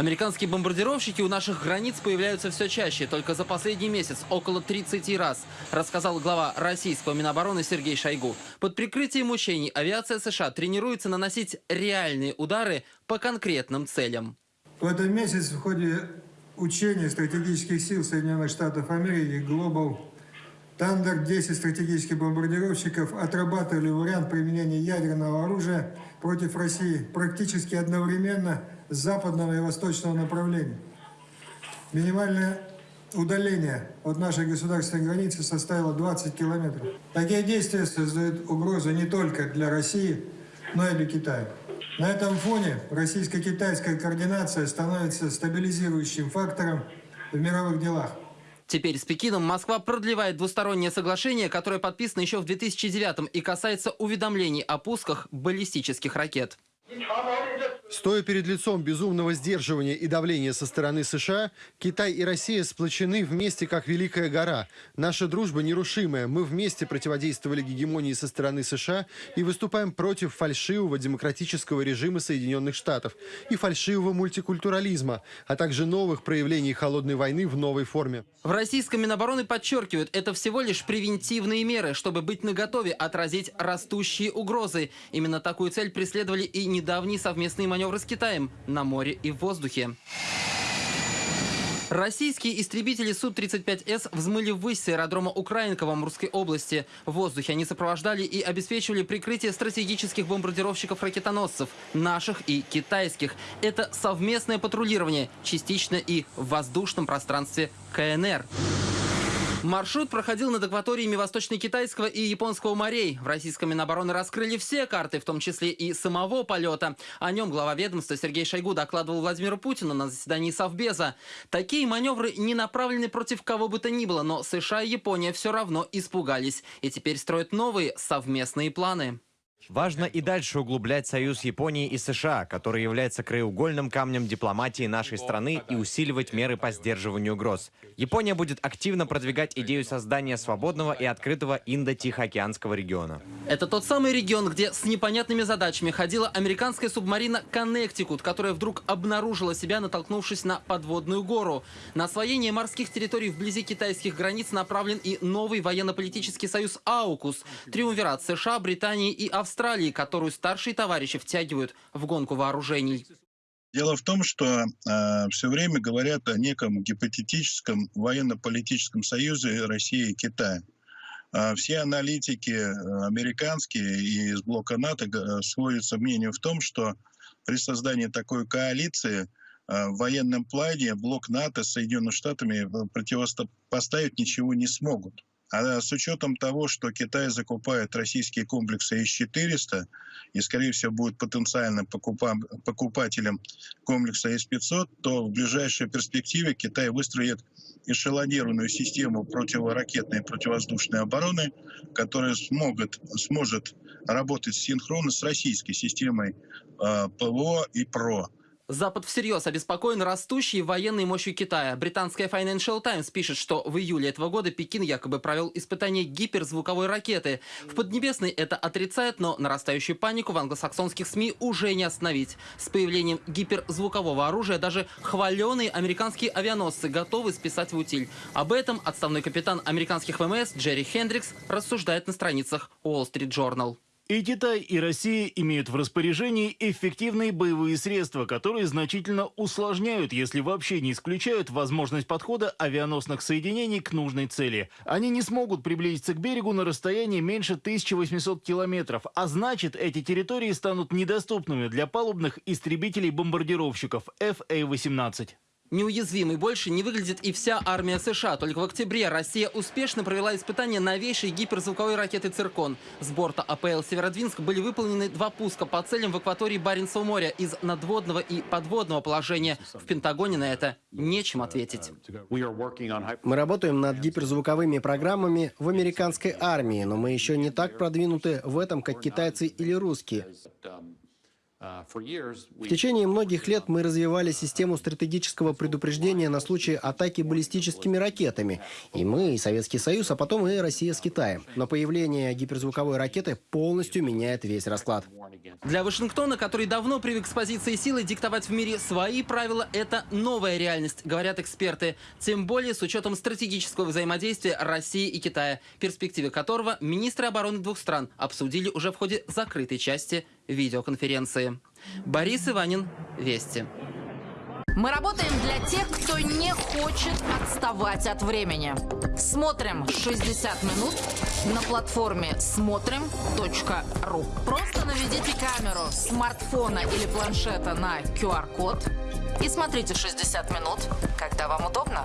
Американские бомбардировщики у наших границ появляются все чаще. Только за последний месяц около 30 раз, рассказал глава российского Минобороны Сергей Шойгу. Под прикрытием учений авиация США тренируется наносить реальные удары по конкретным целям. В этом месяце в ходе учений стратегических сил Соединенных Штатов Америки Global Thunder 10 стратегических бомбардировщиков отрабатывали вариант применения ядерного оружия против России практически одновременно с западного и восточного направления. Минимальное удаление от нашей государственной границы составило 20 километров. Такие действия создают угрозу не только для России, но и для Китая. На этом фоне российско-китайская координация становится стабилизирующим фактором в мировых делах. Теперь с Пекином Москва продлевает двустороннее соглашение, которое подписано еще в 2009 и касается уведомлений о пусках баллистических ракет. Стоя перед лицом безумного сдерживания и давления со стороны США, Китай и Россия сплочены вместе, как Великая гора. Наша дружба нерушимая. Мы вместе противодействовали гегемонии со стороны США и выступаем против фальшивого демократического режима Соединенных Штатов и фальшивого мультикультурализма, а также новых проявлений холодной войны в новой форме. В российском Минобороны подчеркивают, это всего лишь превентивные меры, чтобы быть наготове отразить растущие угрозы. Именно такую цель преследовали и недавние совместные маневры маневры с Китаем на море и в воздухе. Российские истребители Су-35С взмыли ввысь с аэродрома Украинка в Амурской области. В воздухе они сопровождали и обеспечивали прикрытие стратегических бомбардировщиков-ракетоносцев, наших и китайских. Это совместное патрулирование, частично и в воздушном пространстве КНР. Маршрут проходил над акваториями Восточно-Китайского и Японского морей. В российском Минобороны раскрыли все карты, в том числе и самого полета. О нем глава ведомства Сергей Шойгу докладывал Владимиру Путину на заседании Совбеза. Такие маневры не направлены против кого бы то ни было, но США и Япония все равно испугались. И теперь строят новые совместные планы. Важно и дальше углублять союз Японии и США, который является краеугольным камнем дипломатии нашей страны и усиливать меры по сдерживанию угроз. Япония будет активно продвигать идею создания свободного и открытого Индо-Тихоокеанского региона. Это тот самый регион, где с непонятными задачами ходила американская субмарина «Коннектикут», которая вдруг обнаружила себя, натолкнувшись на подводную гору. На освоение морских территорий вблизи китайских границ направлен и новый военно-политический союз «Аукус» – триумвират США, Британии и Австралии Австралии, которую старшие товарищи втягивают в гонку вооружений. Дело в том, что э, все время говорят о неком гипотетическом военно-политическом союзе России и Китая. Э, все аналитики э, американские и из блока НАТО э, сходятся мнению в том, что при создании такой коалиции э, в военном плане блок НАТО с Соединенными Штатами противопоставить ничего не смогут. А с учетом того, что Китай закупает российские комплексы С-400 и, скорее всего, будет потенциальным покупателем комплекса С-500, то в ближайшей перспективе Китай выстроит эшелонированную систему противоракетной и противовоздушной обороны, которая смогут, сможет работать синхронно с российской системой э, ПВО и ПРО. Запад всерьез обеспокоен растущей военной мощью Китая. Британская Financial Times пишет, что в июле этого года Пекин якобы провел испытание гиперзвуковой ракеты. В Поднебесной это отрицает, но нарастающую панику в англосаксонских СМИ уже не остановить. С появлением гиперзвукового оружия даже хваленые американские авианосцы готовы списать в утиль. Об этом отставной капитан американских ВМС Джерри Хендрикс рассуждает на страницах Wall Street Journal. И Китай, и Россия имеют в распоряжении эффективные боевые средства, которые значительно усложняют, если вообще не исключают возможность подхода авианосных соединений к нужной цели. Они не смогут приблизиться к берегу на расстоянии меньше 1800 километров, а значит, эти территории станут недоступными для палубных истребителей-бомбардировщиков FA-18. Неуязвимой больше не выглядит и вся армия США. Только в октябре Россия успешно провела испытания новейшей гиперзвуковой ракеты «Циркон». С борта АПЛ «Северодвинск» были выполнены два пуска по целям в акватории Баренцева моря из надводного и подводного положения. В Пентагоне на это нечем ответить. Мы работаем над гиперзвуковыми программами в американской армии, но мы еще не так продвинуты в этом, как китайцы или русские. В течение многих лет мы развивали систему стратегического предупреждения на случай атаки баллистическими ракетами. И мы, и Советский Союз, а потом и Россия с Китаем. Но появление гиперзвуковой ракеты полностью меняет весь расклад. Для Вашингтона, который давно привык с позиции силы диктовать в мире свои правила, это новая реальность, говорят эксперты. Тем более с учетом стратегического взаимодействия России и Китая, перспективы которого министры обороны двух стран обсудили уже в ходе закрытой части видеоконференции. Борис Иванин, Вести. Мы работаем для тех, кто не хочет отставать от времени. Смотрим 60 минут на платформе смотрим.ру. Просто наведите камеру смартфона или планшета на QR-код и смотрите 60 минут, когда вам удобно.